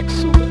excellent.